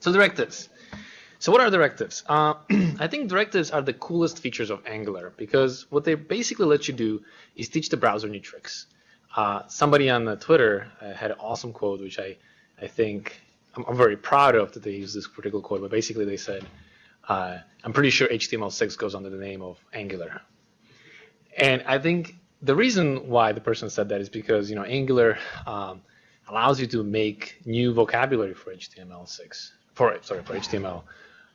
So directives. So what are directives? Uh, I think directives are the coolest features of Angular because what they basically let you do is teach the browser new tricks. Uh, somebody on Twitter uh, had an awesome quote, which I, I think I'm, I'm, very proud of that they use this particular quote, but basically they said, uh, I'm pretty sure HTML6 goes under the name of Angular. And I think the reason why the person said that is because you know Angular um, allows you to make new vocabulary for HTML6, for sorry for HTML,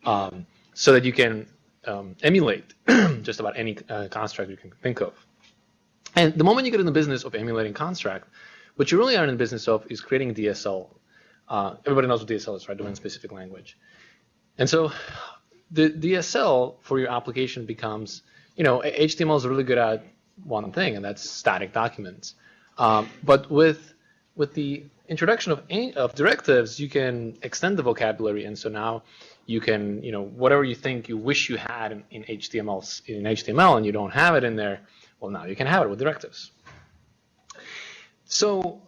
um, so that you can um, emulate just about any uh, construct you can think of. And the moment you get in the business of emulating construct, what you really are in the business of is creating DSL. Uh, everybody knows what DSL is, right? Domain specific language. And so the DSL for your application becomes, you know, HTML is really good at one thing, and that's static documents. Um, but with with the introduction of, of directives, you can extend the vocabulary, and so now you can, you know, whatever you think you wish you had in, in HTML in HTML, and you don't have it in there, well, now you can have it with directives. So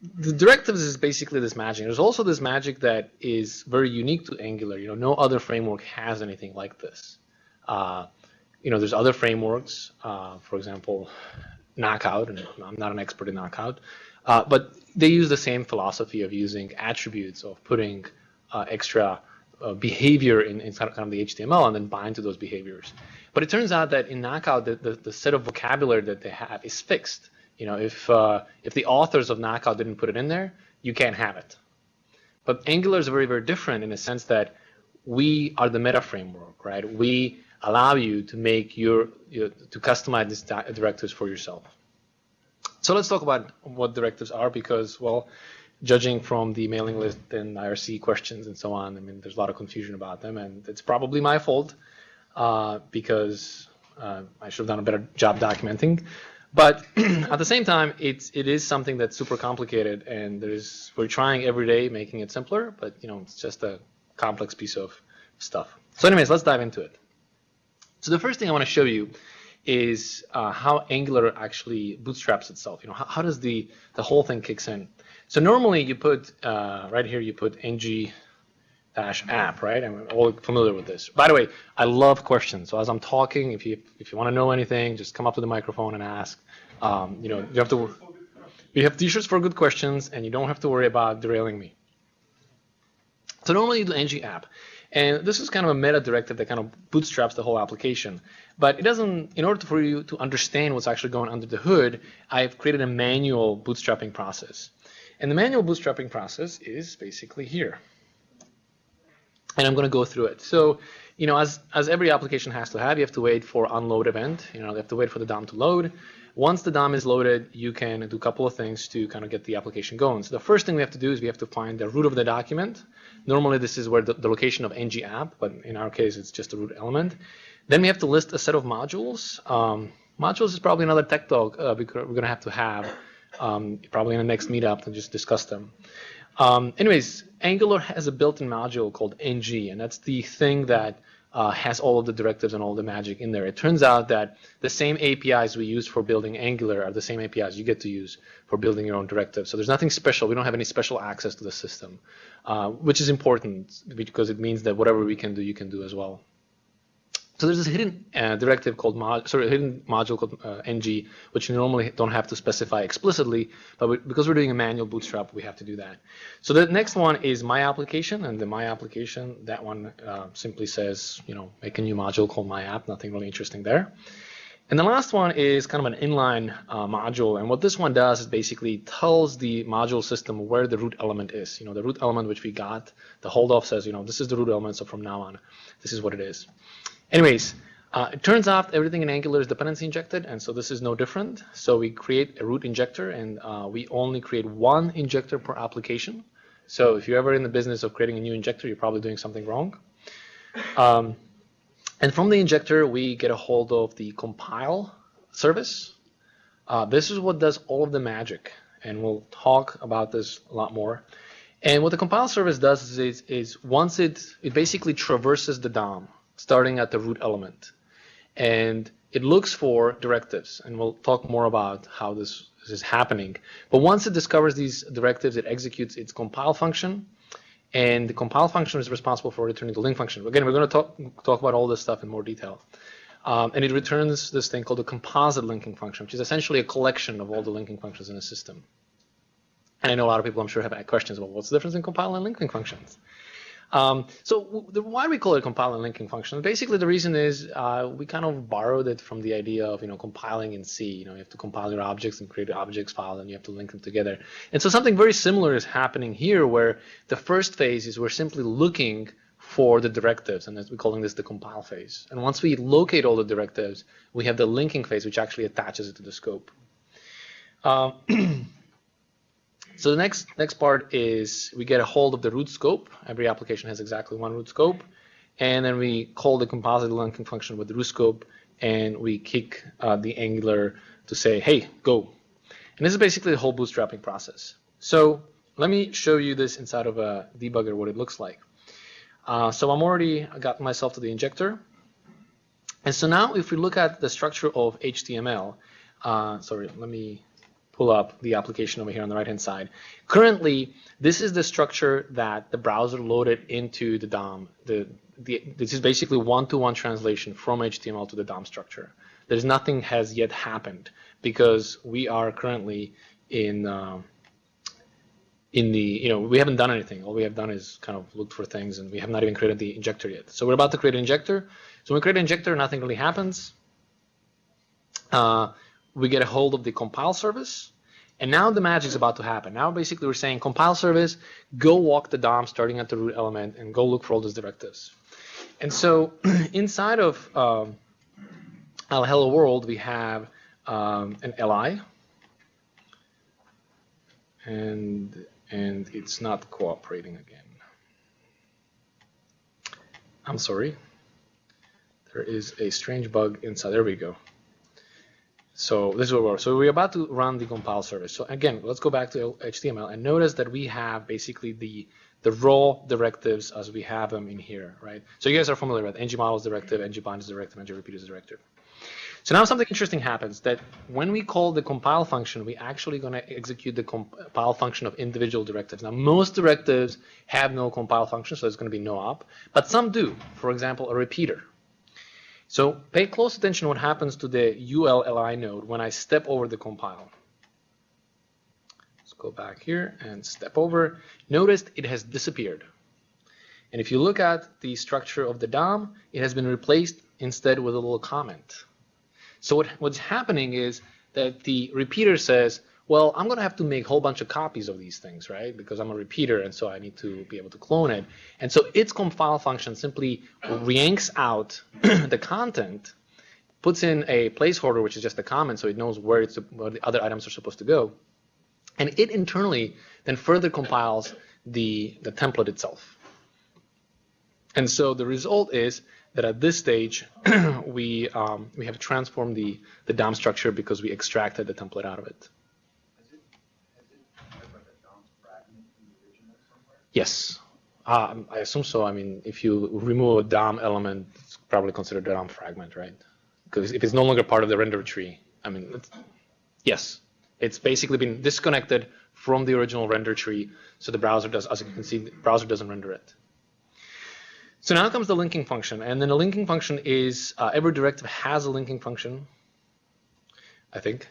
the directives is basically this magic. There's also this magic that is very unique to Angular. You know, no other framework has anything like this. Uh, you know, there's other frameworks, uh, for example, Knockout, and I'm not an expert in Knockout, uh, but they use the same philosophy of using attributes, of putting uh, extra uh, behavior in, in kind of the HTML and then bind to those behaviors. But it turns out that in Knockout, the, the, the set of vocabulary that they have is fixed. You know, if uh, if the authors of Knockout didn't put it in there, you can't have it. But Angular is very, very different in the sense that we are the meta framework, right? We allow you to make your, to customize these directives for yourself. So let's talk about what directives are because, well, judging from the mailing list and IRC questions and so on, I mean, there's a lot of confusion about them, and it's probably my fault uh, because uh, I should have done a better job documenting. But at the same time, it's it is something that's super complicated, and there's we're trying every day making it simpler, but you know, it's just a complex piece of stuff. So, anyways, let's dive into it. So the first thing I want to show you is uh, how Angular actually bootstraps itself. You know, how, how, does the the whole thing kicks in? So normally you put uh, right here you put ng dash app, right? I'm all familiar with this. By the way, I love questions. So as I'm talking, if you if you want to know anything, just come up to the microphone and ask. Um, you know, you have to. We have t-shirts for good questions, and you don't have to worry about derailing me. So normally you do ng app. And this is kind of a meta directive that kind of bootstraps the whole application. But it doesn't, in order for you to understand what's actually going under the hood, I've created a manual bootstrapping process. And the manual bootstrapping process is basically here. And I'm going to go through it. So, you know, as, as every application has to have, you have to wait for unload event. You know, you have to wait for the DOM to load. Once the DOM is loaded, you can do a couple of things to kind of get the application going. So the first thing we have to do is we have to find the root of the document. Normally, this is where the, the location of ng app, but in our case, it's just a root element. Then we have to list a set of modules. Um, modules is probably another tech talk uh, we're going to have to have um, probably in the next meetup to just discuss them. Um, anyways, Angular has a built-in module called ng, and that's the thing that uh, has all of the directives and all the magic in there. It turns out that the same APIs we use for building Angular are the same APIs you get to use for building your own directives. So there's nothing special. We don't have any special access to the system, uh, which is important because it means that whatever we can do, you can do as well. So there's this hidden uh, directive called mod, sorry, hidden module called uh, ng, which you normally don't have to specify explicitly, but we, because we're doing a manual bootstrap, we have to do that. So the next one is my application, and the my application, that one uh, simply says, you know, make a new module called my app. Nothing really interesting there. And the last one is kind of an inline uh, module, and what this one does is basically tells the module system where the root element is. You know, the root element which we got, the hold off says, you know, this is the root element, so from now on, this is what it is. Anyways, uh, it turns out everything in Angular is dependency injected, and so this is no different. So we create a root injector, and uh, we only create one injector per application. So if you're ever in the business of creating a new injector, you're probably doing something wrong. Um, and from the injector, we get a hold of the compile service. Uh, this is what does all of the magic, and we'll talk about this a lot more. And what the compile service does is, is once it, it basically traverses the DOM, starting at the root element. And it looks for directives, and we'll talk more about how this, is happening. But once it discovers these directives, it executes its compile function, and the compile function is responsible for returning the link function. Again, we're going to talk, talk about all this stuff in more detail. Um, and it returns this thing called a composite linking function, which is essentially a collection of all the linking functions in a system. And I know a lot of people, I'm sure, have questions about what's the difference in compile and linking functions. Um, so the, why we call it compile and linking function? Basically, the reason is uh, we kind of borrowed it from the idea of you know compiling in C. You know, you have to compile your objects and create an objects file, and you have to link them together. And so something very similar is happening here, where the first phase is we're simply looking for the directives, and we're calling this the compile phase. And once we locate all the directives, we have the linking phase, which actually attaches it to the scope. Uh, So the next next part is we get a hold of the root scope. Every application has exactly one root scope. And then we call the composite linking function with the root scope, and we kick uh, the Angular to say, hey, go. And this is basically the whole bootstrapping process. So let me show you this inside of a debugger, what it looks like. Uh, so I'm already got myself to the injector. And so now if we look at the structure of HTML, uh, sorry, let me pull up the application over here on the right hand side. Currently, this is the structure that the browser loaded into the DOM. The, the, this is basically one-to-one -one translation from HTML to the DOM structure. There's nothing has yet happened because we are currently in uh, in the, you know, we haven't done anything. All we have done is kind of looked for things and we have not even created the injector yet. So we're about to create an injector. So when we create an injector, nothing really happens. Uh, we get a hold of the compile service. And now the magic is about to happen. Now basically we're saying compile service, go walk the DOM starting at the root element and go look for all those directives. And so inside of um, our hello world, we have um, an li. And, and it's not cooperating again. I'm sorry. There is a strange bug inside. There we go. So this is what we're, so we're about to run the compile service. So again, let's go back to HTML and notice that we have basically the the raw directives as we have them in here, right? So you guys are familiar with ng models directive, ng bind is directive, ng repeat is directive. So now something interesting happens that when we call the compile function, we're actually going to execute the compile function of individual directives. Now most directives have no compile function, so there's going to be no op, but some do. For example, a repeater, so pay close attention what happens to the ULLI node when I step over the compile. Let's go back here and step over. Notice it has disappeared. And if you look at the structure of the DOM, it has been replaced instead with a little comment. So what, what's happening is that the repeater says, well, I'm going to have to make a whole bunch of copies of these things, right? Because I'm a repeater, and so I need to be able to clone it. And so its compile function simply yanks out the content, puts in a placeholder, which is just a comment, so it knows where, it's, where the other items are supposed to go. And it internally then further compiles the, the template itself. And so the result is that at this stage, we, um, we have transformed the, the DOM structure because we extracted the template out of it. Yes, um, I assume so. I mean, if you remove a DOM element, it's probably considered a DOM fragment, right? Because if it's no longer part of the render tree, I mean, it's, yes, it's basically been disconnected from the original render tree, so the browser does, as you can see, the browser doesn't render it. So now comes the linking function, and then the linking function is uh, every directive has a linking function, I think.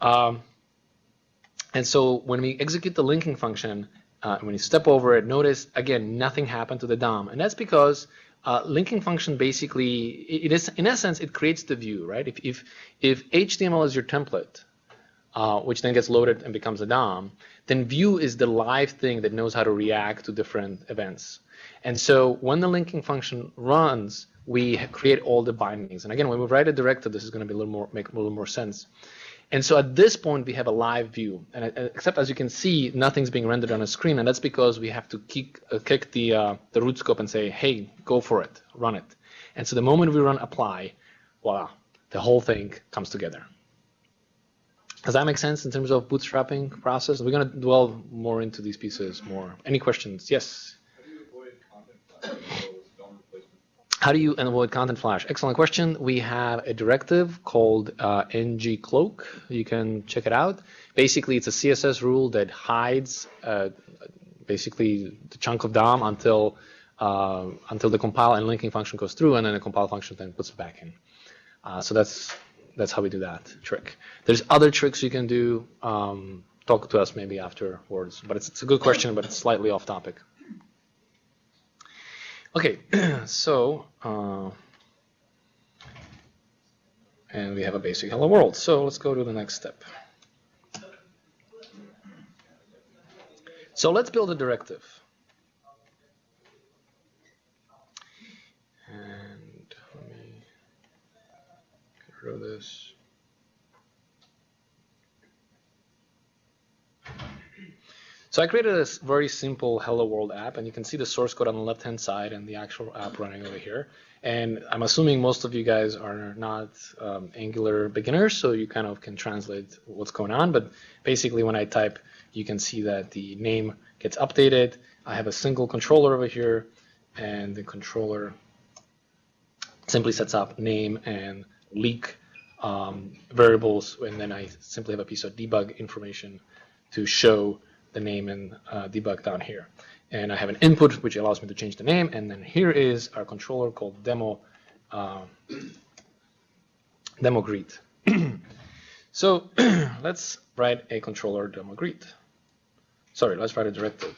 Um, and so when we execute the linking function, uh, when you step over it, notice again nothing happened to the DOM, and that's because uh, linking function basically it, is in essence it creates the view, right? If if if HTML is your template, uh, which then gets loaded and becomes a DOM, then view is the live thing that knows how to react to different events. And so when the linking function runs, we create all the bindings. And again, when we write a directive, this is going to be a little more make a little more sense. And so at this point, we have a live view. And uh, except as you can see, nothing's being rendered on a screen. And that's because we have to kick, uh, kick the, uh, the root scope and say, hey, go for it, run it. And so the moment we run apply, voila, the whole thing comes together. Does that make sense in terms of bootstrapping process? We're going to dwell more into these pieces more. Any questions? Yes? How do you avoid content flash? Excellent question. We have a directive called uh, ngcloak. You can check it out. Basically, it's a CSS rule that hides uh, basically the chunk of DOM until uh, until the compile and linking function goes through, and then the compile function then puts it back in. Uh, so that's that's how we do that trick. There's other tricks you can do. Um, talk to us maybe afterwards, but it's, it's a good question, but it's slightly off topic. Okay, so uh, and we have a basic hello world. So let's go to the next step. So let's build a directive. And let me get rid of this. So I created a very simple Hello World app, and you can see the source code on the left-hand side and the actual app running over here. And I'm assuming most of you guys are not um, Angular beginners, so you kind of can translate what's going on. But basically, when I type, you can see that the name gets updated. I have a single controller over here, and the controller simply sets up name and leak um, variables, and then I simply have a piece of debug information to show the name and uh, debug down here. And I have an input which allows me to change the name, and then here is our controller called demo uh, demo greet. so let's write a controller demo greet. Sorry, let's write a directive.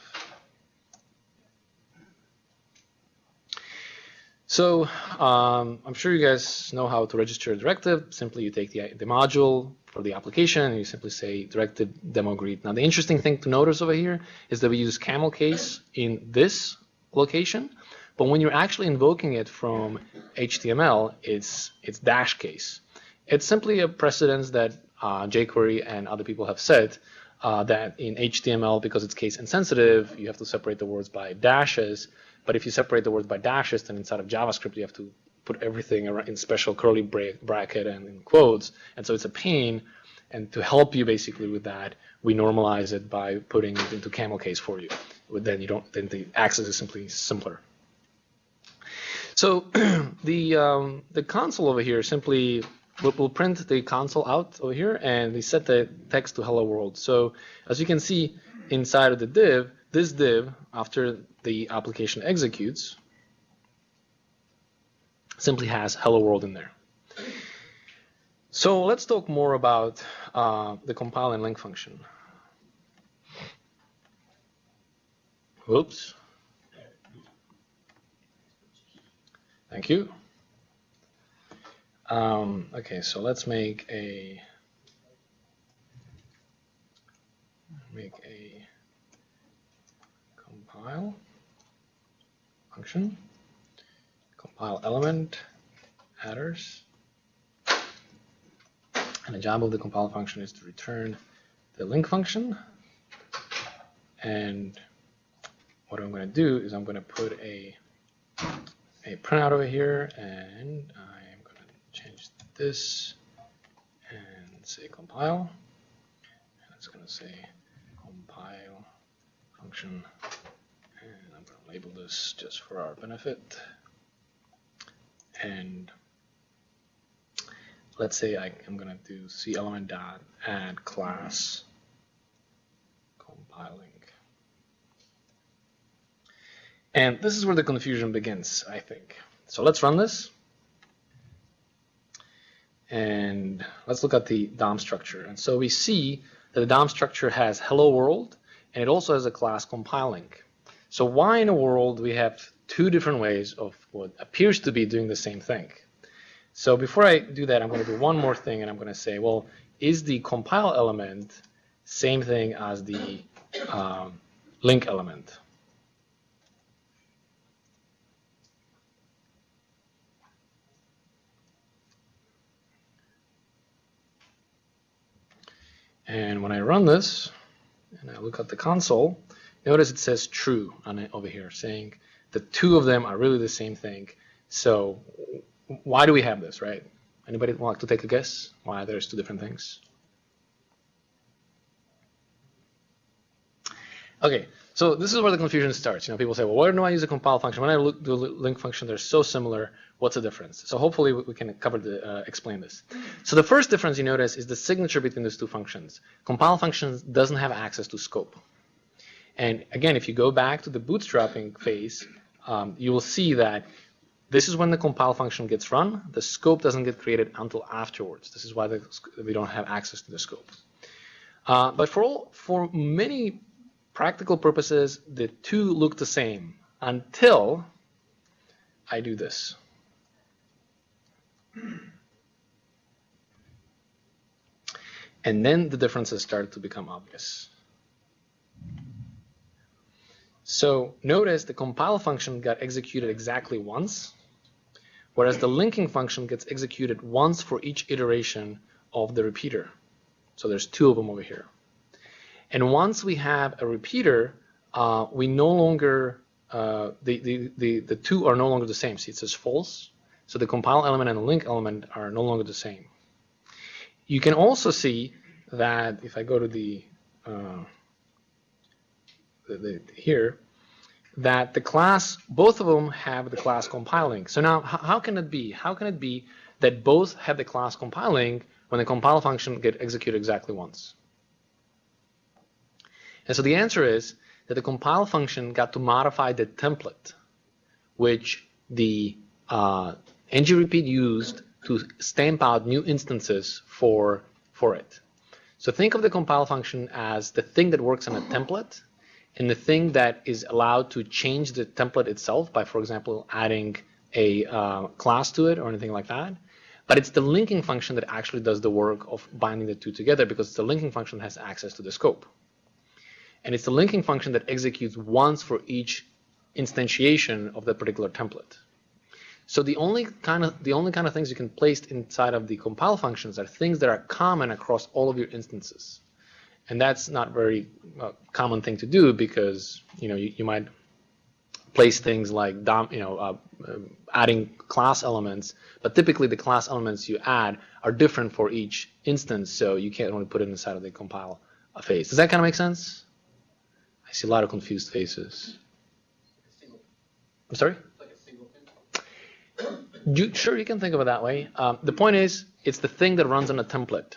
So um, I'm sure you guys know how to register a directive. Simply you take the, the module for the application you simply say directed demo greet. Now the interesting thing to notice over here is that we use camel case in this location, but when you're actually invoking it from HTML, it's, it's dash case. It's simply a precedence that uh, jQuery and other people have said uh, that in HTML, because it's case insensitive, you have to separate the words by dashes, but if you separate the words by dashes, then inside of JavaScript you have to put everything in special curly bracket and in quotes, and so it's a pain. And to help you basically with that, we normalize it by putting it into camel case for you. Then you don't. Then the access is simply simpler. So the um, the console over here simply we'll print the console out over here, and we set the text to hello world. So as you can see inside of the div, this div after the application executes simply has hello world in there. So let's talk more about uh, the compile and link function. Oops. Thank you. Um, okay, so let's make a make a compile function, compile element, headers, and the job of the compile function is to return the link function. And what I'm going to do is I'm going to put a a printout over here, and I'm going to change this and say compile. And it's going to say compile function and I'm going to label this just for our benefit. And let's say I, am going to do c element dot add class compiling. And this is where the confusion begins, I think. So let's run this. And let's look at the DOM structure. And so we see that the DOM structure has hello world, and it also has a class compiling. So why in the world we have two different ways of what appears to be doing the same thing? So before I do that, I'm going to do one more thing, and I'm going to say, well, is the compile element same thing as the um, link element? And when I run this, and I look at the console, Notice it says true on it over here, saying the two of them are really the same thing. So why do we have this, right? Anybody want to take a guess why there's two different things? Okay, so this is where the confusion starts. You know, people say, well, why do I use a compile function? When I look the link function, they're so similar. What's the difference? So hopefully we can cover the uh, explain this. So the first difference you notice is the signature between these two functions. Compile function doesn't have access to scope. And again, if you go back to the bootstrapping phase, um, you will see that this is when the compile function gets run. The scope doesn't get created until afterwards. This is why the, we don't have access to the scope. Uh, but for all, for many practical purposes, the two look the same until I do this. And then the differences start to become obvious. So notice the compile function got executed exactly once, whereas the linking function gets executed once for each iteration of the repeater. So there's two of them over here. And once we have a repeater, uh, we no longer, uh, the, the, the, the two are no longer the same. See, it says false. So the compile element and the link element are no longer the same. You can also see that if I go to the, uh, here, that the class, both of them have the class compiling. So now, how can it be? How can it be that both have the class compiling when the compile function get executed exactly once? And so the answer is that the compile function got to modify the template, which the uh, ngRepeat used to stamp out new instances for, for it. So think of the compile function as the thing that works on a template and the thing that is allowed to change the template itself by, for example, adding a uh, class to it or anything like that. But it's the linking function that actually does the work of binding the two together because the linking function has access to the scope. And it's the linking function that executes once for each instantiation of that particular template. So the only kind of the only kind of things you can place inside of the compile functions are things that are common across all of your instances, and that's not very uh, common thing to do because you know you, you might place things like dom, you know uh, adding class elements, but typically the class elements you add are different for each instance, so you can't only put it inside of the compile phase. Does that kind of make sense? I see a lot of confused faces. I'm sorry. You, sure, you can think of it that way. Um, the point is, it's the thing that runs on a template,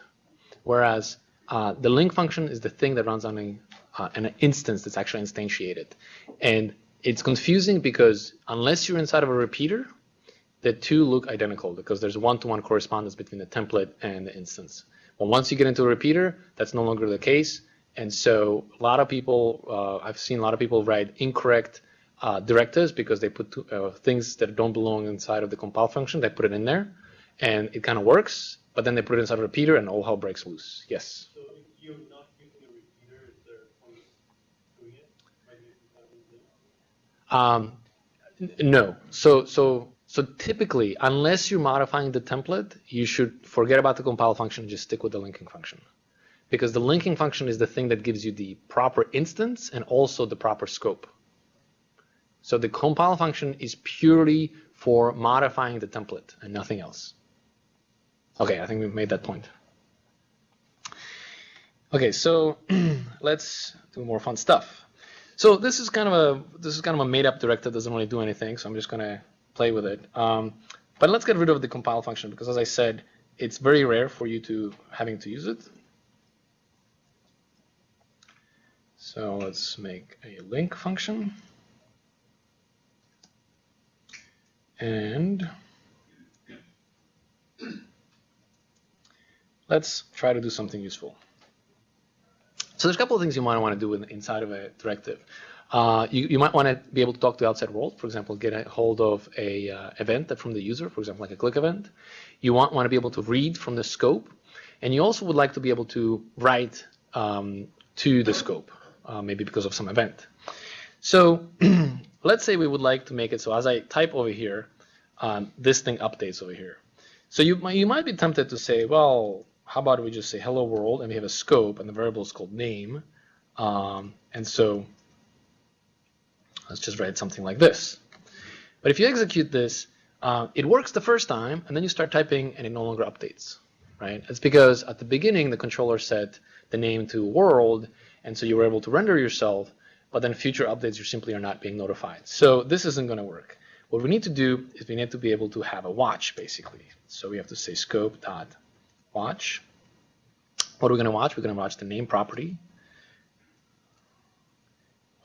whereas uh, the link function is the thing that runs on a, uh, an instance that's actually instantiated. And it's confusing because unless you're inside of a repeater, the two look identical because there's one-to-one -one correspondence between the template and the instance. But once you get into a repeater, that's no longer the case. And so a lot of people, uh, I've seen a lot of people write incorrect uh, directives because they put two, uh, things that don't belong inside of the compile function. They put it in there, and it kind of works. But then they put it inside a repeater, and all hell breaks loose. Yes. So if you're not using a repeater, is there a point doing it? Um, no. So so so typically, unless you're modifying the template, you should forget about the compile function and just stick with the linking function. Because the linking function is the thing that gives you the proper instance and also the proper scope. So the compile function is purely for modifying the template and nothing else. Okay, I think we've made that point. Okay, so let's do more fun stuff. So this is kind of a this is kind of a made-up directive that doesn't really do anything, so I'm just gonna play with it. Um, but let's get rid of the compile function because, as I said, it's very rare for you to having to use it. So let's make a link function. And let's try to do something useful. So there's a couple of things you might want to do in, inside of a directive. Uh, you, you, might want to be able to talk to the outside world, for example, get a hold of a uh, event from the user, for example, like a click event. You want, want to be able to read from the scope, and you also would like to be able to write um, to the scope, uh, maybe because of some event. So let's say we would like to make it so as I type over here, um, this thing updates over here. So you might, you might be tempted to say, well, how about we just say hello world and we have a scope and the variable is called name. Um, and so let's just write something like this. But if you execute this, uh, it works the first time and then you start typing and it no longer updates, right? It's because at the beginning the controller set the name to world and so you were able to render yourself but then future updates you simply are not being notified. So this isn't going to work. What we need to do is we need to be able to have a watch, basically. So we have to say scope dot watch. What are we going to watch? We're going to watch the name property.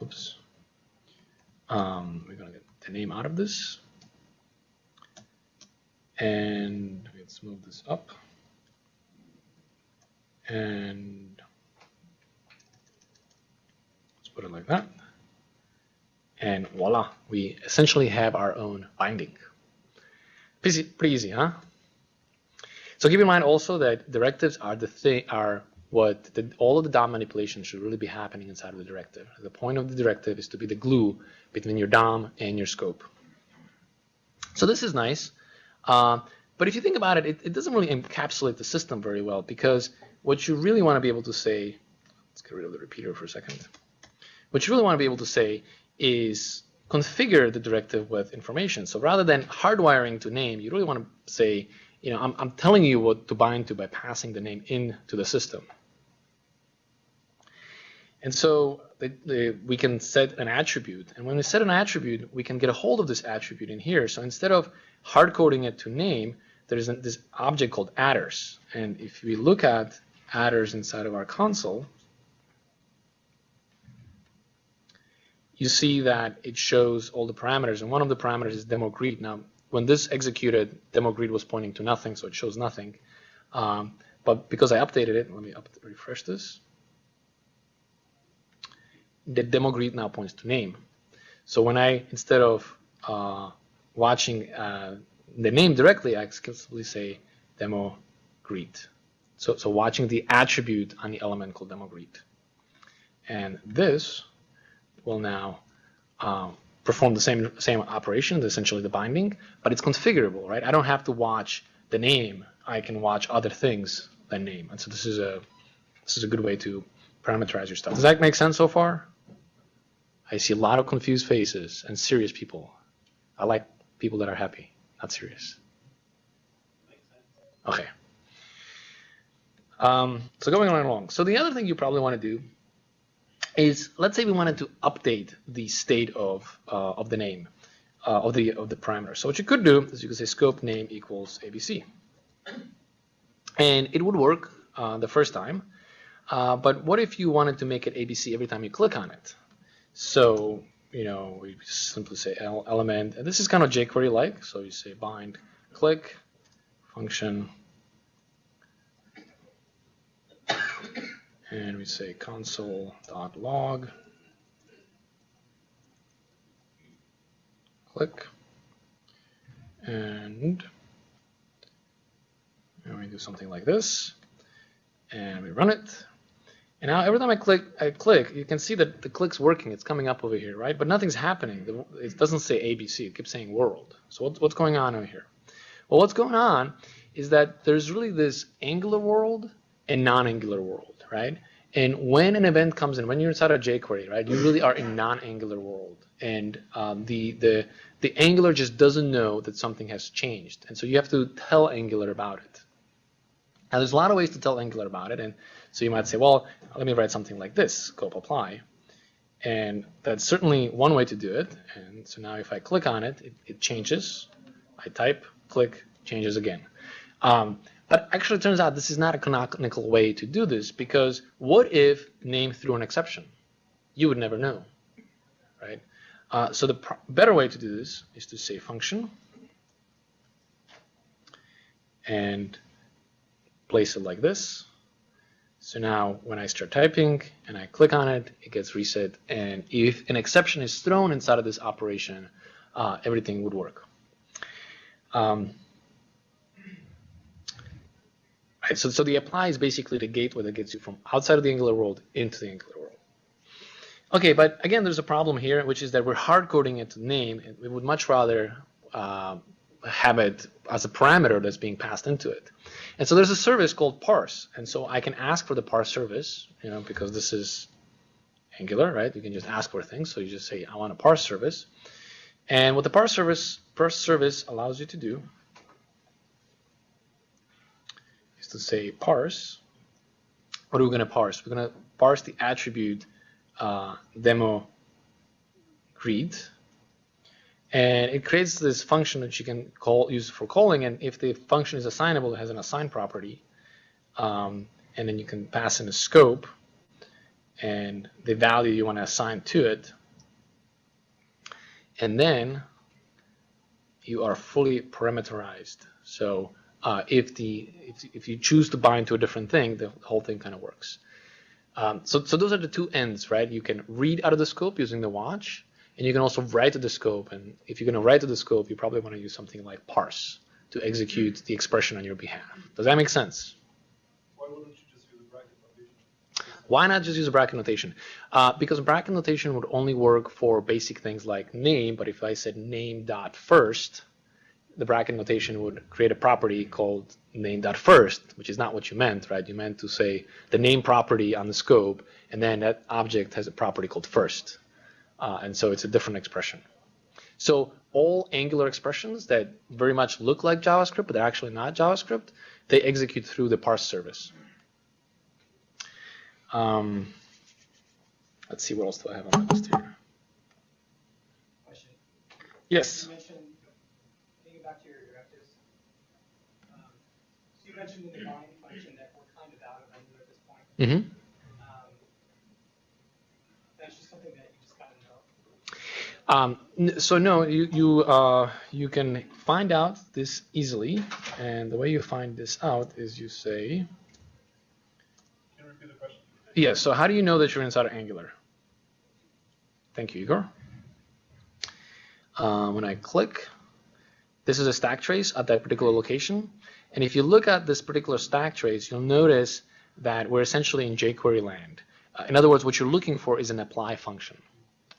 oops. Um, we're gonna get the name out of this. And let's move this up. And let's put it like that. And voila, we essentially have our own binding. Pretty, pretty easy, huh? So keep in mind also that directives are the thing are what the, all of the DOM manipulation should really be happening inside of the directive. The point of the directive is to be the glue between your DOM and your scope. So this is nice. Uh, but if you think about it, it, it, doesn't really encapsulate the system very well because what you really want to be able to say, let's get rid of the repeater for a second. What you really want to be able to say is configure the directive with information. So rather than hardwiring to name, you really want to say, you know, I'm, I'm telling you what to bind to by passing the name into the system. And so the, the, we can set an attribute. And when we set an attribute, we can get a hold of this attribute in here. So instead of hard coding it to name, there's this object called attrs. And if we look at attrs inside of our console, you see that it shows all the parameters. And one of the parameters is demo greet. Now, when this executed, demo greet was pointing to nothing, so it shows nothing. Um, but because I updated it, let me up, refresh this. The demo greet now points to name. So when I, instead of uh, watching uh, the name directly, I can simply say demo greet. So, so watching the attribute on the element called demo greet. And this will now um, perform the same same operation, essentially the binding, but it's configurable, right? I don't have to watch the name. I can watch other things than name. And so this is a this is a good way to parameterize your stuff. Does that make sense so far? I see a lot of confused faces and serious people. I like people that are happy, not serious. Okay. Um, so going on and along. So the other thing you probably want to do is, let's say we wanted to update the state of uh, of the name uh, of the of the parameter. So what you could do is you could say scope name equals ABC, and it would work uh, the first time. Uh, but what if you wanted to make it ABC every time you click on it? So you know, we simply say element, and this is kind of jQuery like. So you say bind click function and we say console.log. Click. And, and we do something like this. And we run it. And now every time I click, I click, you can see that the click's working. It's coming up over here, right? But nothing's happening. It doesn't say ABC. It keeps saying world. So what's, what's going on over here? Well, what's going on is that there's really this angular world and non-angular world right? And when an event comes in, when you're inside a jQuery, right, you really are in non-angular world, and um, the the the Angular just doesn't know that something has changed, and so you have to tell Angular about it. Now, there's a lot of ways to tell Angular about it, and so you might say, well, let me write something like this, scope apply, and that's certainly one way to do it. And so now if I click on it, it, it changes. I type, click, changes again. Um, but actually, it turns out this is not a canonical way to do this because what if name threw an exception? You would never know, right? Uh, so the better way to do this is to say function and place it like this. So now when I start typing and I click on it, it gets reset. And if an exception is thrown inside of this operation, uh, everything would work. Um, Right? So, so the apply is basically the gateway that gets you from outside of the Angular world into the Angular world. Okay, but again, there's a problem here, which is that we're hard coding it to name, and we would much rather uh, have it as a parameter that's being passed into it. And so there's a service called parse, and so I can ask for the parse service, you know, because this is Angular, right? You can just ask for things, so you just say, I want a parse service. And what the parse service, parse service allows you to do to say parse. What are we going to parse? We're going to parse the attribute uh, demo greet, and it creates this function that you can call use for calling. And if the function is assignable, it has an assign property, um, and then you can pass in a scope. and the value you want to assign to it. And then you are fully parameterized. So uh, if the if, if you choose to bind to a different thing, the whole thing kind of works. Um, so, so those are the two ends, right? You can read out of the scope using the watch, and you can also write to the scope. And if you're going to write to the scope, you probably want to use something like parse to execute the expression on your behalf. Does that make sense? Why wouldn't you just use a bracket notation? Why not just use a bracket notation? Uh, because bracket notation would only work for basic things like name, but if I said name dot first, the bracket notation would create a property called name dot first, which is not what you meant, right? You meant to say the name property on the scope, and then that object has a property called first. Uh, and so it's a different expression. So all Angular expressions that very much look like JavaScript, but they're actually not JavaScript, they execute through the parse service. Um, let's see, what else do I have on my list here? Question. Yes. You mentioned, thinking back to your directives, um, so you mentioned in the bind function that we're kind of out of Angular at this point. Mm-hmm. Um, that's just something that you just kind of know. Um, so no, you you uh, you can find out this easily, and the way you find this out is you say, Can you repeat the question? yes. So how do you know that you're inside of Angular? Thank you, Igor. Uh, when I click, this is a stack trace at that particular location, and if you look at this particular stack trace, you'll notice that we're essentially in jQuery land. Uh, in other words, what you're looking for is an apply function.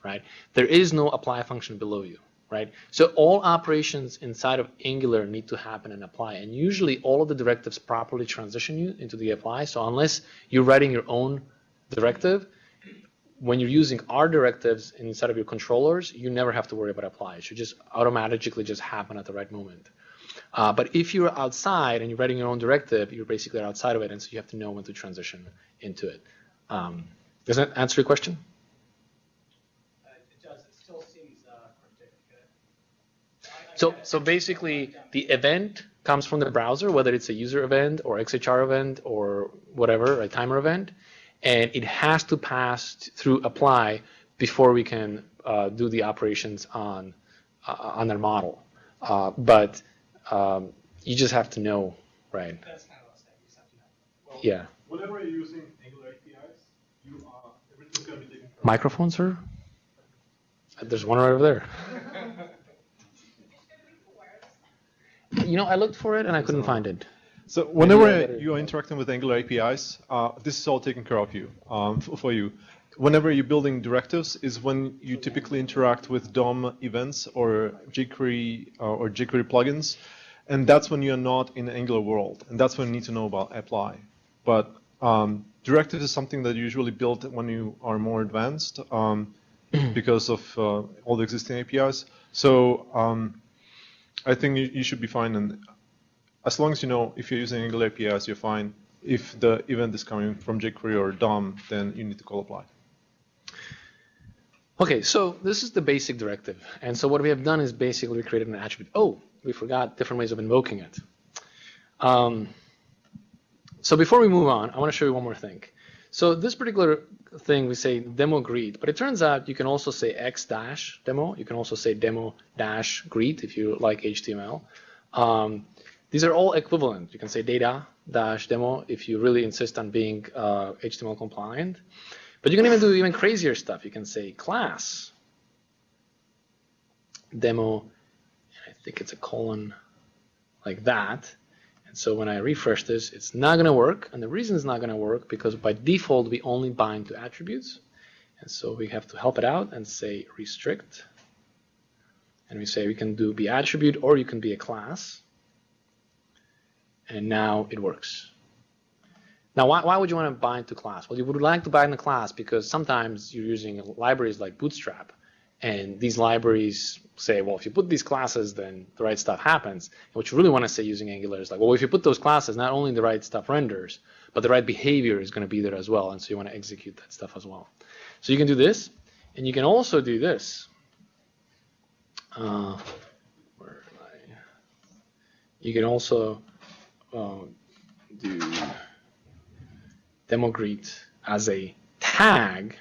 right? There is no apply function below you, right? So all operations inside of Angular need to happen in apply, and usually all of the directives properly transition you into the apply. So unless you're writing your own directive, when you're using our directives inside of your controllers, you never have to worry about apply. It should just automatically just happen at the right moment. Uh, but if you're outside and you're writing your own directive, you're basically outside of it, and so you have to know when to transition into it. Um, does that answer your question? Uh, it does, it still seems, uh, I- I So, so basically, the event comes from the browser, whether it's a user event or XHR event or whatever, a timer event, and it has to pass through apply before we can uh, do the operations on uh, on their model. Uh, but um, you just have to know, right? That's kind of what I you just have to know. Well, Yeah. Whenever you're using Angular APIs, you are everything's gonna be taken care of. Microphone, sir? There's one right over there. You know, I looked for it and I couldn't find it. So whenever you are interacting with Angular APIs, uh, this is all taken care of you um, for you. Whenever you're building directives is when you typically interact with DOM events or jQuery uh, or jQuery plugins, and that's when you're not in Angular world, and that's when you need to know about apply. But um, directives is something that you usually build when you are more advanced um, because of uh, all the existing APIs. So um, I think you, you should be fine and as long as you know if you're using Angular APIs, you're fine. If the event is coming from jQuery or DOM, then you need to call apply. Okay, so this is the basic directive. And so what we have done is basically we created an attribute. Oh, we forgot different ways of invoking it. Um, so before we move on, I want to show you one more thing. So this particular thing, we say demo greet, but it turns out you can also say x dash demo. You can also say demo dash greet if you like HTML. Um, these are all equivalent. You can say data dash demo if you really insist on being uh, HTML compliant. But you can even do even crazier stuff. You can say class demo, think it's a colon like that. And so when I refresh this, it's not going to work. And the reason it's not going to work because by default, we only bind to attributes. And so we have to help it out and say restrict. And we say we can do be attribute or you can be a class. And now it works. Now, why, why would you want to bind to class? Well, you would like to bind to class because sometimes you're using libraries like Bootstrap, and these libraries say, well, if you put these classes, then the right stuff happens. And what you really want to say using Angular is like, well, if you put those classes, not only the right stuff renders, but the right behavior is going to be there as well, and so you want to execute that stuff as well. So you can do this, and you can also do this. Uh, where am I? You can also uh, do demo greet as a tag,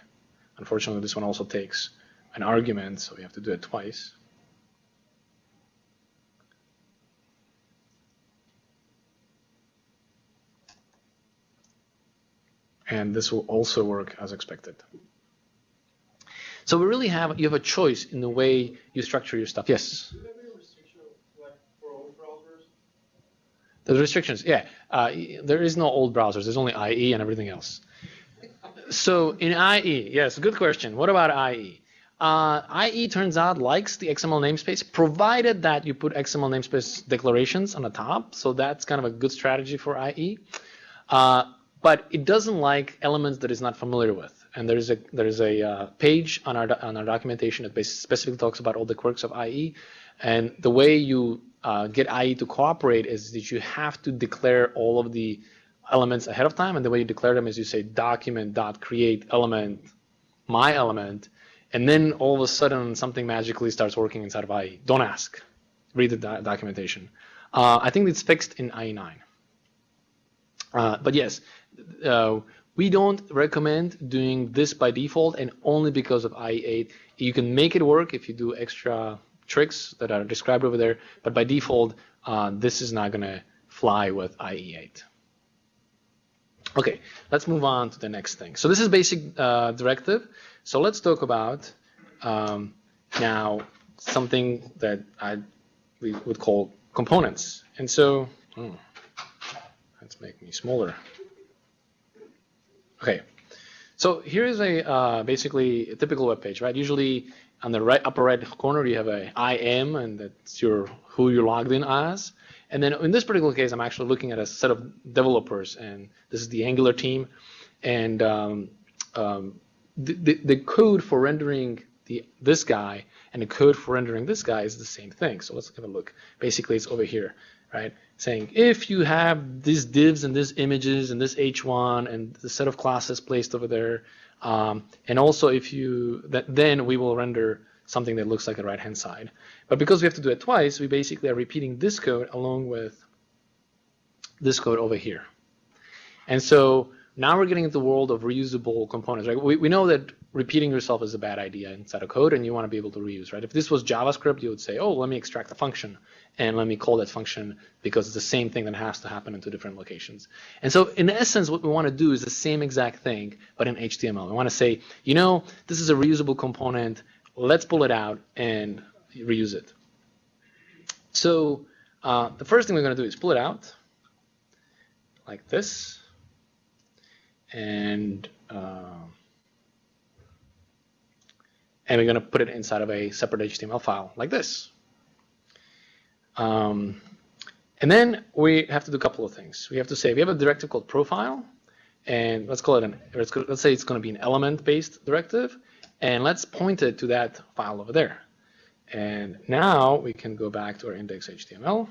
unfortunately this one also takes an argument, so we have to do it twice. And this will also work as expected. So we really have, you have a choice in the way you structure your stuff. Yes? Do you have any restriction like for old browsers? The restrictions, yeah. Uh, there is no old browsers. There's only IE and everything else. So in IE, yes, good question. What about IE? Uh, IE turns out likes the XML namespace, provided that you put XML namespace declarations on the top. So that's kind of a good strategy for IE. Uh, but it doesn't like elements that it's not familiar with. And there's a there's a uh, page on our on our documentation that specifically talks about all the quirks of IE. And the way you uh, get IE to cooperate is that you have to declare all of the elements ahead of time. And the way you declare them is you say document dot create element my element, and then all of a sudden something magically starts working inside of IE. Don't ask. Read the do- documentation. Uh, I think it's fixed in IE9. Uh, but yes, uh, we don't recommend doing this by default and only because of IE8. You can make it work if you do extra tricks that are described over there, but by default, uh, this is not going to fly with IE8. Okay, let's move on to the next thing. So this is basic uh, directive. So let's talk about um, now something that I we would call components. And so, hmm, let's make me smaller. Okay, so here is a uh, basically a typical web page, right? Usually on the right upper right corner you have a IM, and that's your who you're logged in as. And then in this particular case, I'm actually looking at a set of developers, and this is the Angular team, and um, um, the, the, the code for rendering the this guy and the code for rendering this guy is the same thing. So let's have a look. Basically, it's over here, right? Saying if you have these divs and these images and this h1 and the set of classes placed over there, um, and also if you that then we will render something that looks like the right hand side. But because we have to do it twice, we basically are repeating this code along with this code over here. And so now we're getting into the world of reusable components, right? We, we know that repeating yourself is a bad idea inside of code and you want to be able to reuse, right? If this was JavaScript, you would say, oh, let me extract a function and let me call that function because it's the same thing that has to happen in two different locations. And so in essence, what we want to do is the same exact thing, but in HTML. We want to say, you know, this is a reusable component. Let's pull it out and reuse it. So uh, the first thing we're going to do is pull it out like this. And uh, and we're going to put it inside of a separate HTML file like this. Um, and then we have to do a couple of things. We have to say we have a directive called profile, and let's call it an let's, let's say it's going to be an element-based directive, and let's point it to that file over there. And now we can go back to our index.html.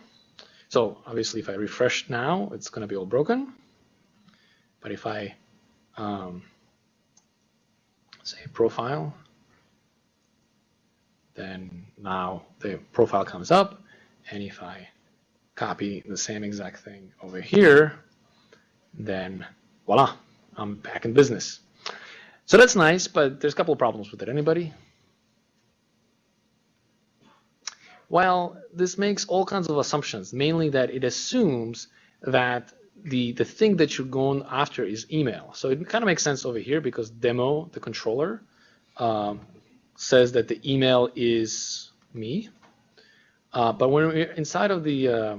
So obviously, if I refresh now, it's going to be all broken. But if I um, say profile, then now the profile comes up. And if I copy the same exact thing over here, then voila, I'm back in business. So that's nice, but there's a couple of problems with it. Anybody? Well, this makes all kinds of assumptions, mainly that it assumes that the, the thing that you're going after is email. So it kind of makes sense over here because demo, the controller, um, says that the email is me. Uh, but when we're inside of the, uh,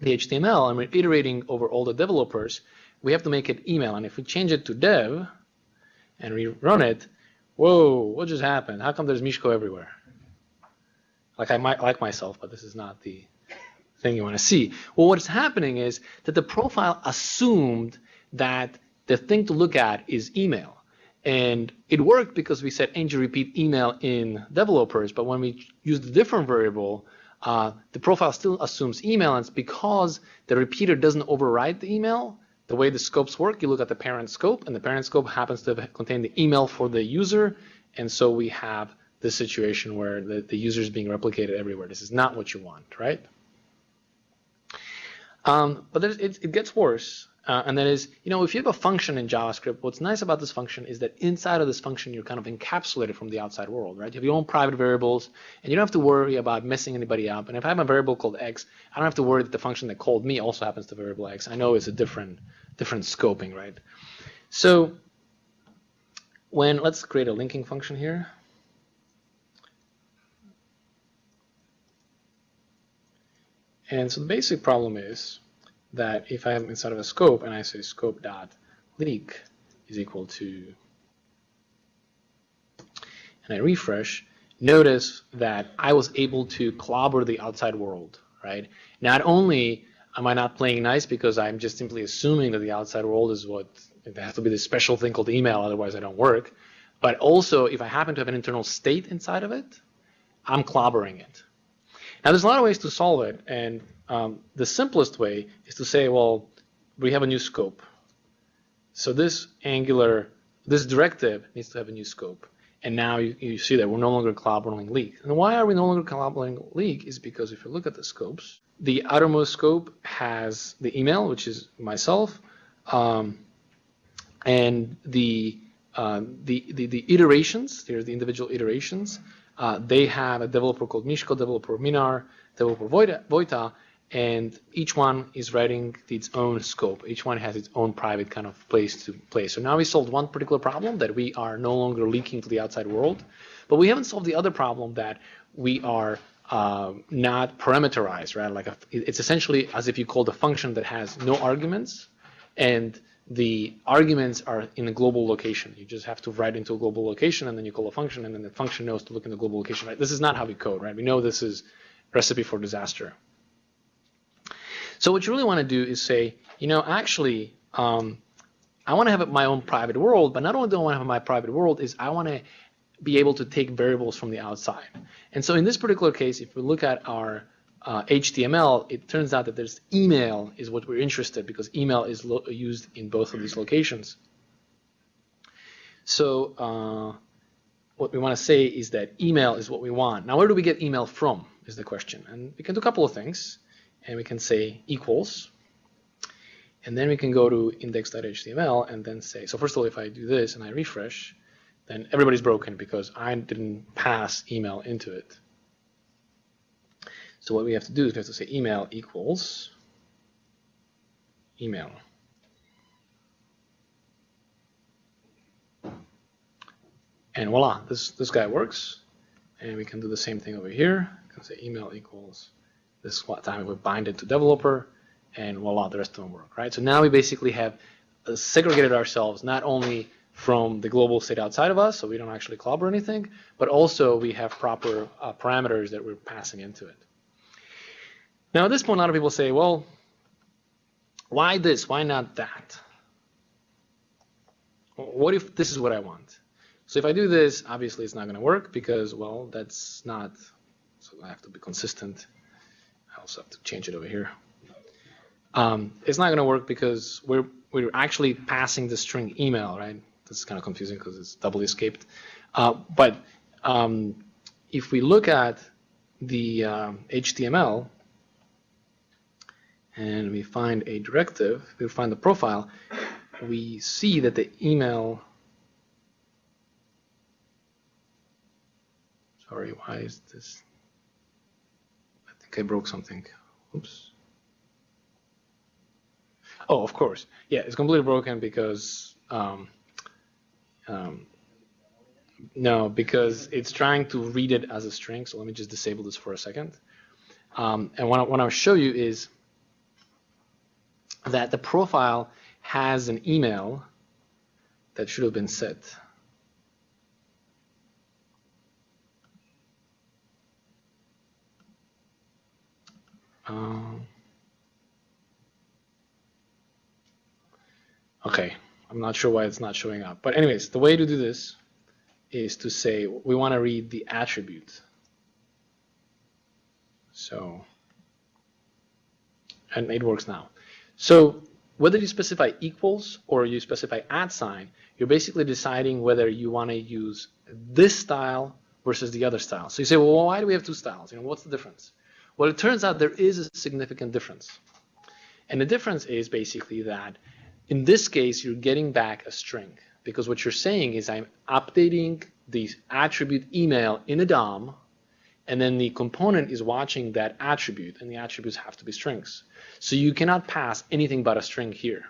the HTML and we're iterating over all the developers, we have to make it email. And if we change it to dev and rerun it, whoa, what just happened? How come there's Mishko everywhere? Like I might like myself, but this is not the thing you want to see. Well, what's happening is that the profile assumed that the thing to look at is email. And it worked because we said ng repeat email in developers, but when we used a different variable, uh, the profile still assumes email, and it's because the repeater doesn't override the email. The way the scopes work, you look at the parent scope, and the parent scope happens to contain the email for the user, and so we have this situation where the, the user is being replicated everywhere. This is not what you want, right? Um, but it, it, gets worse, uh, and that is, you know, if you have a function in JavaScript, what's nice about this function is that inside of this function, you're kind of encapsulated from the outside world, right? You have your own private variables, and you don't have to worry about messing anybody up. And if I have a variable called x, I don't have to worry that the function that called me also happens to variable x. I know it's a different, different scoping, right? So when, let's create a linking function here. And so the basic problem is that if I have inside of a scope and I say scope dot leak is equal to, and I refresh, notice that I was able to clobber the outside world, right? Not only am I not playing nice because I'm just simply assuming that the outside world is what, it has to be this special thing called email, otherwise I don't work. But also, if I happen to have an internal state inside of it, I'm clobbering it. Now, there's a lot of ways to solve it, and um, the simplest way is to say, well, we have a new scope. So this angular, this directive needs to have a new scope. And now you, you see that we're no longer clobbering leak. And why are we no longer clobbering leak is because if you look at the scopes, the outermost scope has the email, which is myself, um, and the, um, the, the, the iterations, there's the individual iterations, uh, they have a developer called Mishko, developer Minar, developer Vojta, and each one is writing its own scope. Each one has its own private kind of place to play. So now we solved one particular problem that we are no longer leaking to the outside world, but we haven't solved the other problem that we are uh, not parameterized, right? Like a, it's essentially as if you called a function that has no arguments, and the arguments are in a global location. You just have to write into a global location, and then you call a function, and then the function knows to look in the global location. Right? This is not how we code, right? We know this is recipe for disaster. So what you really want to do is say, you know, actually, um, I want to have my own private world, but not only do I want to have my private world, is I want to be able to take variables from the outside. And so in this particular case, if we look at our uh, HTML, it turns out that there's email is what we're interested because email is used in both of these locations. So uh, what we want to say is that email is what we want. Now, where do we get email from is the question. And we can do a couple of things. And we can say equals. And then we can go to index.html and then say, so first of all, if I do this and I refresh, then everybody's broken because I didn't pass email into it. So what we have to do is we have to say email equals email. And voila, this, this guy works. And we can do the same thing over here. We can say email equals this what time we bind it to developer and voila, the rest of them work, right? So now we basically have uh, segregated ourselves not only from the global state outside of us, so we don't actually clobber anything, but also we have proper uh, parameters that we're passing into it. Now at this point, a lot of people say, well, why this? Why not that? What if this is what I want? So if I do this, obviously it's not going to work because, well, that's not, so I have to be consistent. I also have to change it over here. Um, it's not going to work because we're, we're actually passing the string email, right? This is kind of confusing because it's doubly escaped. Uh, but um, if we look at the uh, HTML, and we find a directive, we find the profile, we see that the email, sorry, why is this, I broke something, oops. Oh, of course, yeah, it's completely broken because, um, um, no, because it's trying to read it as a string, so let me just disable this for a second. Um, and what I want to show you is that the profile has an email that should have been set. Um, okay, I'm not sure why it's not showing up. But anyways, the way to do this is to say we want to read the attribute. So, and it works now. So whether you specify equals or you specify at sign, you're basically deciding whether you want to use this style versus the other style. So you say, well, why do we have two styles? You know, what's the difference? Well, it turns out there is a significant difference. And the difference is basically that in this case, you're getting back a string because what you're saying is I'm updating the attribute email in a DOM, and then the component is watching that attribute, and the attributes have to be strings. So you cannot pass anything but a string here.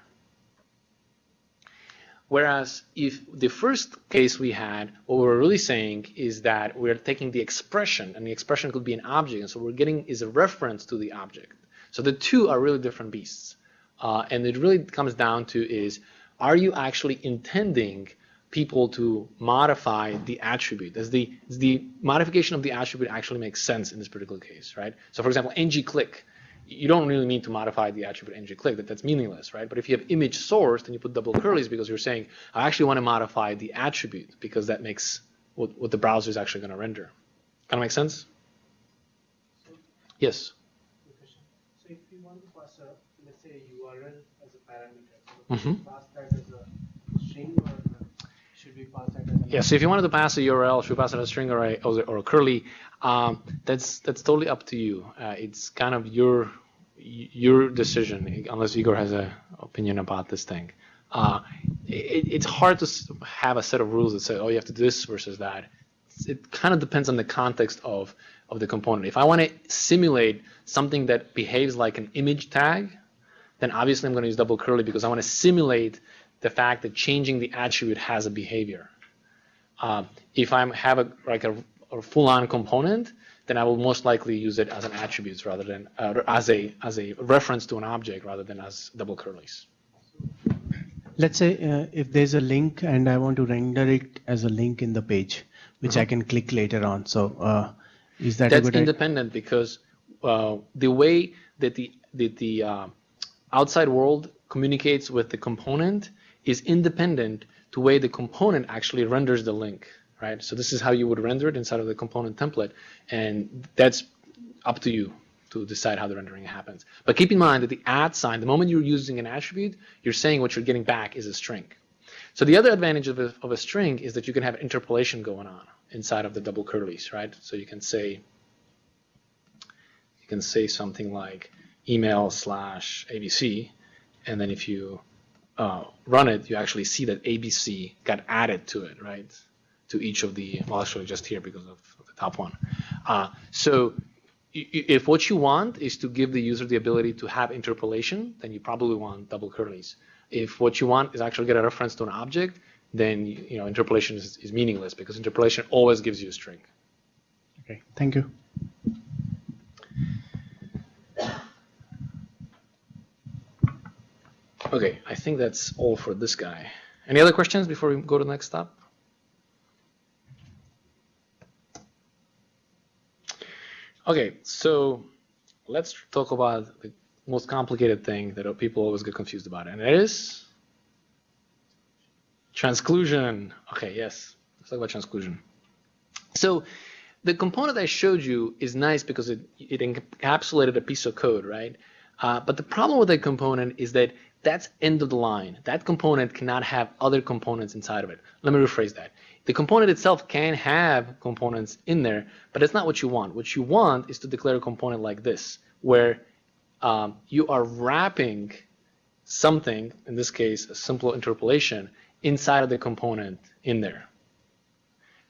Whereas if the first case we had, what we're really saying is that we're taking the expression, and the expression could be an object, and so we're getting is a reference to the object. So the two are really different beasts. Uh, and it really comes down to is, are you actually intending people to modify the attribute? Does the, does the modification of the attribute actually make sense in this particular case, right? So for example, ng-click, you don't really need to modify the attribute ng-click, that, that's meaningless, right? But if you have image source, then you put double curlies because you're saying, I actually want to modify the attribute because that makes what, what the browser is actually going to render. Kind of make sense? Yes? So if you want to pass a, let's say URL as a parameter, so Mhm. pass that as a string or should as Yeah, so if you wanted to pass a URL, should we pass it as a string or a, or or a curly? Um, that's that's totally up to you. Uh, it's kind of your your decision, unless Igor has an opinion about this thing. Uh, it, it's hard to have a set of rules that say, oh, you have to do this versus that. It kind of depends on the context of of the component. If I want to simulate something that behaves like an image tag, then obviously I'm going to use double curly because I want to simulate the fact that changing the attribute has a behavior. Uh, if I have a like a, a full-on component, then I will most likely use it as an attribute rather than uh, as a as a reference to an object rather than as double curlies. Let's say uh, if there's a link and I want to render it as a link in the page, which I can click later on. So uh, is that That's good idea? independent because uh, the way that the the, the uh, outside world communicates with the component is independent to way the component actually renders the link, right? So this is how you would render it inside of the component template, and that's up to you to decide how the rendering happens. But keep in mind that the at sign, the moment you're using an attribute, you're saying what you're getting back is a string. So the other advantage of a, of a string is that you can have interpolation going on inside of the double curlies, right? So you can say, you can say something like email slash ABC, and then if you uh, run it, you actually see that ABC got added to it, right? To each of the, well, actually just here because of, the top one. Uh, so if what you want is to give the user the ability to have interpolation, then you probably want double curlies. If what you want is actually get a reference to an object, then you know interpolation is, is meaningless because interpolation always gives you a string. Okay, thank you. Okay, I think that's all for this guy. Any other questions before we go to the next stop? Okay, so let's talk about the most complicated thing that people always get confused about, and it is transclusion. Okay, yes, let's talk about transclusion. So the component I showed you is nice because it, it encapsulated a piece of code, right? Uh, but the problem with that component is that that's end of the line. That component cannot have other components inside of it. Let me rephrase that. The component itself can have components in there, but that's not what you want. What you want is to declare a component like this, where um, you are wrapping something, in this case, a simple interpolation, inside of the component in there.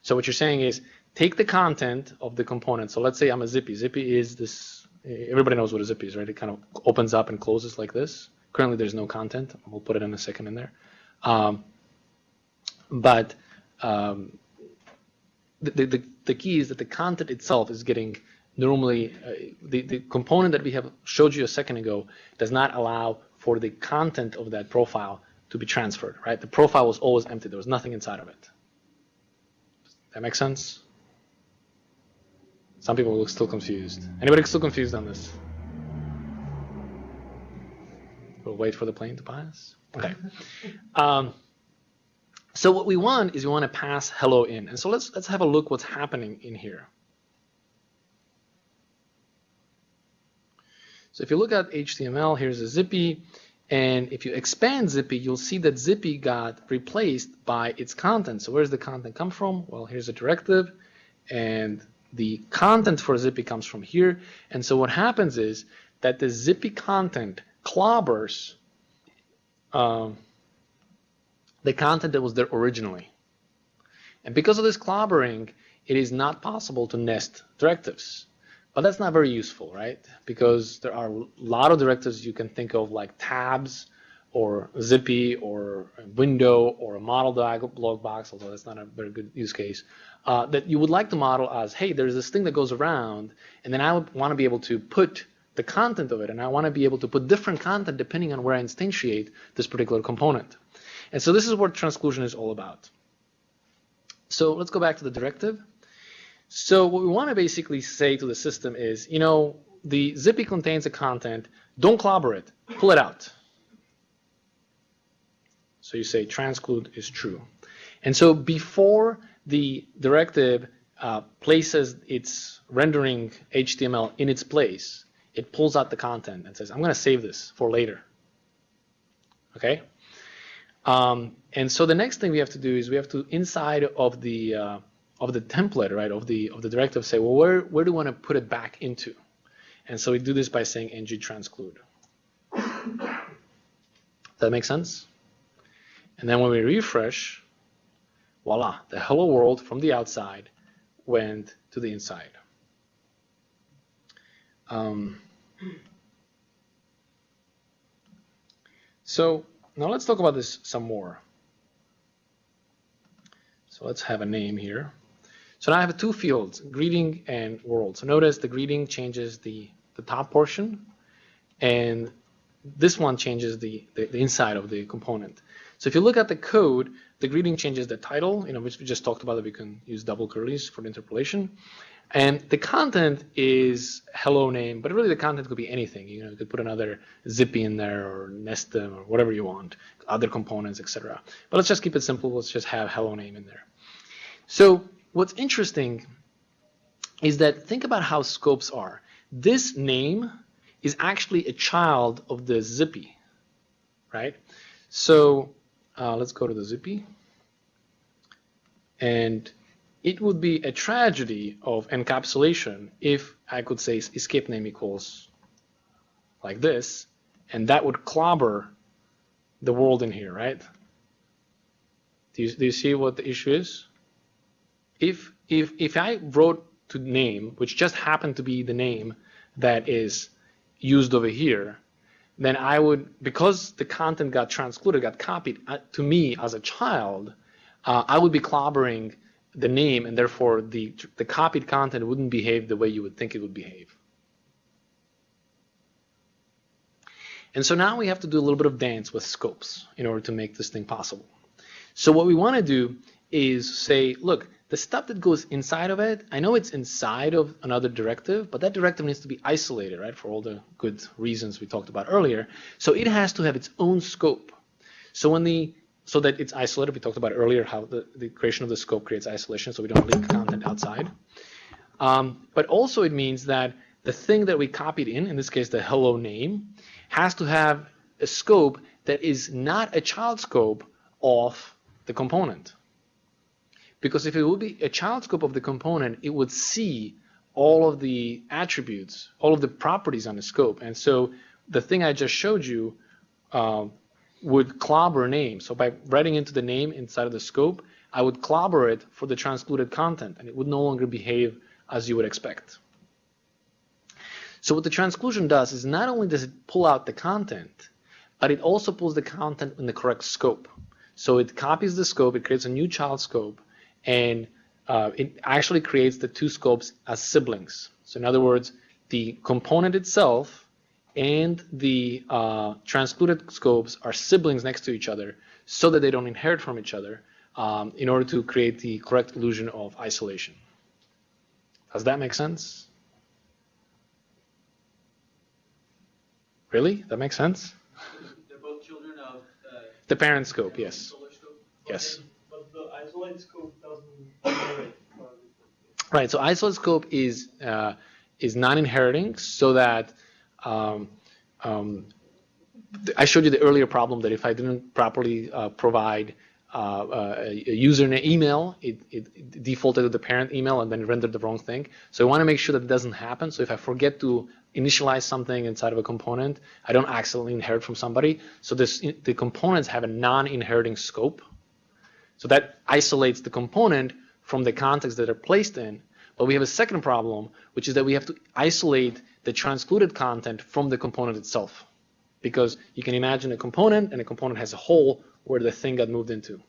So what you're saying is take the content of the component. So let's say I'm a zippy. Zippy is this, everybody knows what a zippy is, right? It kind of opens up and closes like this. Currently there's no content. We'll put it in a second in there. Um, but um, the, the, the key is that the content itself is getting normally, uh, the, the component that we have showed you a second ago does not allow for the content of that profile to be transferred, right? The profile was always empty. There was nothing inside of it. Does That makes sense? Some people look still confused. Anybody still confused on this? We'll wait for the plane to pass. Okay. Um, so what we want is we want to pass hello in. And so let's let's have a look what's happening in here. So if you look at HTML, here's a Zippy. And if you expand Zippy, you'll see that Zippy got replaced by its content. So where's the content come from? Well, here's a directive. And the content for Zippy comes from here. And so what happens is that the Zippy content clobbers um, the content that was there originally. And because of this clobbering, it is not possible to nest directives. But that's not very useful, right? Because there are a lot of directives you can think of like tabs or zippy or window or a modal dialog box, although that's not a very good use case, uh, that you would like to model as, hey, there's this thing that goes around, and then I would want to be able to put the content of it, and I want to be able to put different content depending on where I instantiate this particular component. And so this is what transclusion is all about. So let's go back to the directive. So what we want to basically say to the system is, you know, the Zippy contains a content, don't clobber it, pull it out. So you say transclude is true. And so before the directive uh, places its rendering HTML in its place, it pulls out the content and says, I'm going to save this for later. Okay? Um, and so the next thing we have to do is we have to inside of the uh, of the template, right, of the of the directive, say, well, where where do we want to put it back into? And so we do this by saying ng transclude. Does that make sense? And then when we refresh, voila, the hello world from the outside went to the inside. Um, so now let's talk about this some more. So let's have a name here. So now I have two fields, greeting and world. So notice the greeting changes the, the top portion, and this one changes the, the, the inside of the component. So if you look at the code, the greeting changes the title, you know, which we just talked about that we can use double curlies for interpolation. And the content is hello name, but really the content could be anything. You know, you could put another zippy in there or nestem or whatever you want, other components, etc. But let's just keep it simple. Let's just have hello name in there. So what's interesting is that think about how scopes are. This name is actually a child of the zippy, right? So uh, let's go to the zippy. And it would be a tragedy of encapsulation if I could say escape name equals like this, and that would clobber the world in here, right? Do you, do you see what the issue is? If, if, if I wrote to name, which just happened to be the name that is used over here, then I would, because the content got transcluded, got copied uh, to me as a child, uh, I would be clobbering the name, and therefore the, the copied content wouldn't behave the way you would think it would behave. And so now we have to do a little bit of dance with scopes in order to make this thing possible. So what we want to do is say, look, the stuff that goes inside of it, I know it's inside of another directive, but that directive needs to be isolated, right, for all the good reasons we talked about earlier. So it has to have its own scope. So when the so that it's isolated. We talked about earlier how the, the creation of the scope creates isolation, so we don't leak content outside. Um, but also it means that the thing that we copied in, in this case the hello name, has to have a scope that is not a child scope of the component. Because if it would be a child scope of the component, it would see all of the attributes, all of the properties on the scope. And so the thing I just showed you uh, would clobber name. So by writing into the name inside of the scope, I would clobber it for the transcluded content, and it would no longer behave as you would expect. So what the transclusion does is not only does it pull out the content, but it also pulls the content in the correct scope. So it copies the scope, it creates a new child scope, and uh, it actually creates the two scopes as siblings. So in other words, the component itself and the uh, transcluded scopes are siblings next to each other so that they don't inherit from each other um, in order to create the correct illusion of isolation. Does that make sense? Really? That makes sense? They're both children of uh, The parent scope, yes. scope? Yes. But the isolate scope doesn't inherit. Right, so isolate scope is, uh, is non-inheriting so that um, um, I showed you the earlier problem that if I didn't properly uh, provide uh, uh, a a user email, it, it defaulted to the parent email and then rendered the wrong thing. So I want to make sure that it doesn't happen. So if I forget to initialize something inside of a component, I don't accidentally inherit from somebody. So this, the components have a non-inheriting scope. So that isolates the component from the context that they're placed in. But we have a second problem, which is that we have to isolate the transcluded content from the component itself. Because you can imagine a component, and a component has a hole where the thing got moved into.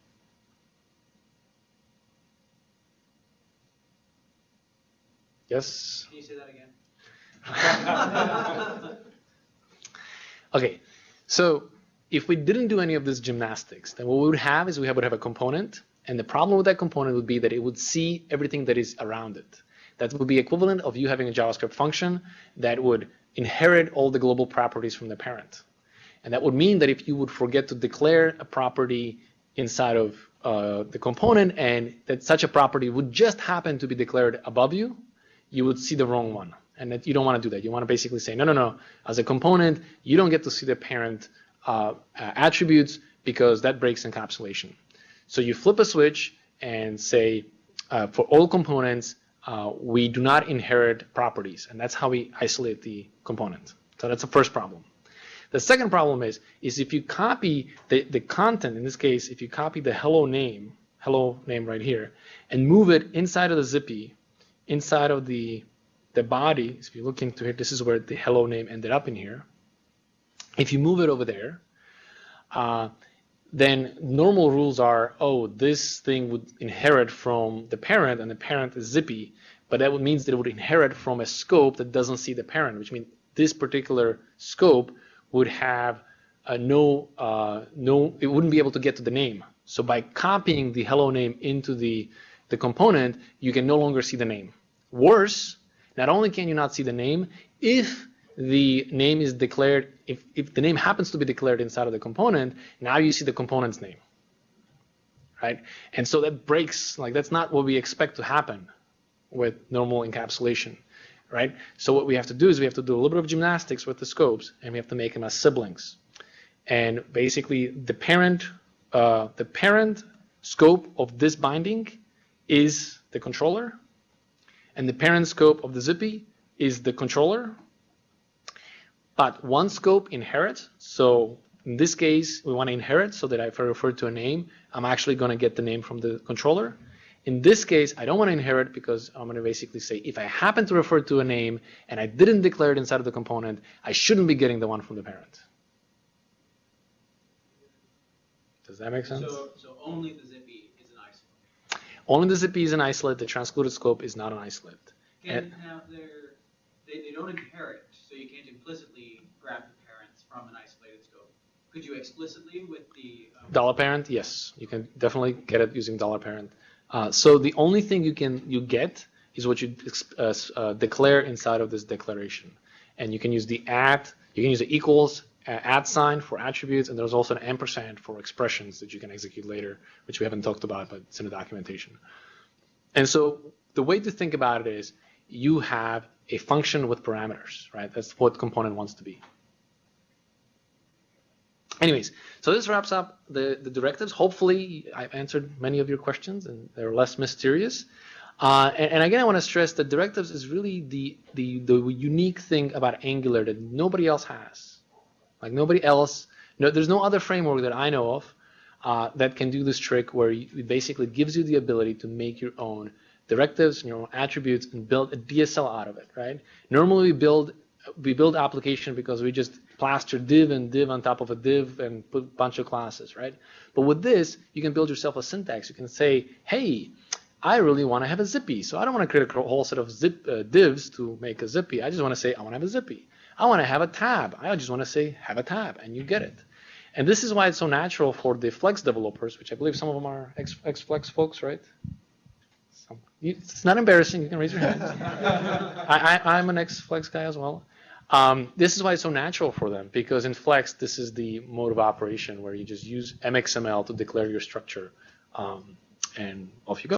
Yes? Can you say that again? Okay, so if we didn't do any of this gymnastics, then what we would have is we would have a component, and the problem with that component would be that it would see everything that is around it. That would be equivalent of you having a JavaScript function that would inherit all the global properties from the parent. And that would mean that if you would forget to declare a property inside of uh, the component and that such a property would just happen to be declared above you, you would see the wrong one. And that you don't want to do that. You want to basically say, no, no, no. As a component, you don't get to see the parent uh, attributes because that breaks encapsulation. So you flip a switch and say, uh, for all components, uh, we do not inherit properties. And that's how we isolate the component. So that's the first problem. The second problem is, is if you copy the, the content, in this case, if you copy the hello name, hello name right here, and move it inside of the zippy, inside of the, the body, if you look into it, this is where the hello name ended up in here. If you move it over there, uh, then normal rules are, oh, this thing would inherit from the parent, and the parent is zippy, but that would means that it would inherit from a scope that doesn't see the parent, which means this particular scope would have no, uh, no, it wouldn't be able to get to the name. So by copying the hello name into the, the component, you can no longer see the name. Worse, not only can you not see the name, if the name is declared, if, if the name happens to be declared inside of the component, now you see the component's name, right? And so that breaks, like that's not what we expect to happen with normal encapsulation, right? So what we have to do is we have to do a little bit of gymnastics with the scopes, and we have to make them as siblings. And basically, the parent, uh, the parent scope of this binding is the controller, and the parent scope of the zippy is the controller. But one scope inherits, so in this case, we want to inherit so that if I refer to a name, I'm actually going to get the name from the controller. In this case, I don't want to inherit because I'm going to basically say if I happen to refer to a name and I didn't declare it inside of the component, I shouldn't be getting the one from the parent. Does that make sense? So, so only the zippy is an isolate. Only the zippy is an isolate. The transcluded scope is not an isolate. Can have their, they, they don't inherit, you can't implicitly grab the parents from an isolated scope. Could you explicitly with the? um, Dollar parent, yes, you can definitely get it using dollar parent. Uh, so the only thing you can you get is what you uh, uh, declare inside of this declaration, and you can use the at, you can use the equals uh, at sign for attributes, and there's also an ampersand for expressions that you can execute later, which we haven't talked about, but it's in the documentation. And so the way to think about it is you have a function with parameters, right? That's what component wants to be. Anyways, so this wraps up the, the directives. Hopefully, I've answered many of your questions and they're less mysterious. Uh, and, and again, I want to stress that directives is really the, the, the unique thing about Angular that nobody else has. Like nobody else, no, there's no other framework that I know of uh, that can do this trick where it basically gives you the ability to make your own directives own attributes and build a DSL out of it, right? Normally we build we build application because we just plaster div and div on top of a div and put a bunch of classes, right? But with this, you can build yourself a syntax. You can say, hey, I really want to have a zippy, so I don't want to create a whole set of zip uh, divs to make a zippy. I just want to say I want to have a zippy. I want to have a tab. I just want to say have a tab, and you get it. And this is why it's so natural for the Flex developers, which I believe some of them are X, X-Flex folks, right? It's not embarrassing. You can raise your hand. I, I'm an X-Flex guy as well. Um, this is why it's so natural for them, because in Flex, this is the mode of operation where you just use MXML to declare your structure, um, and off you go.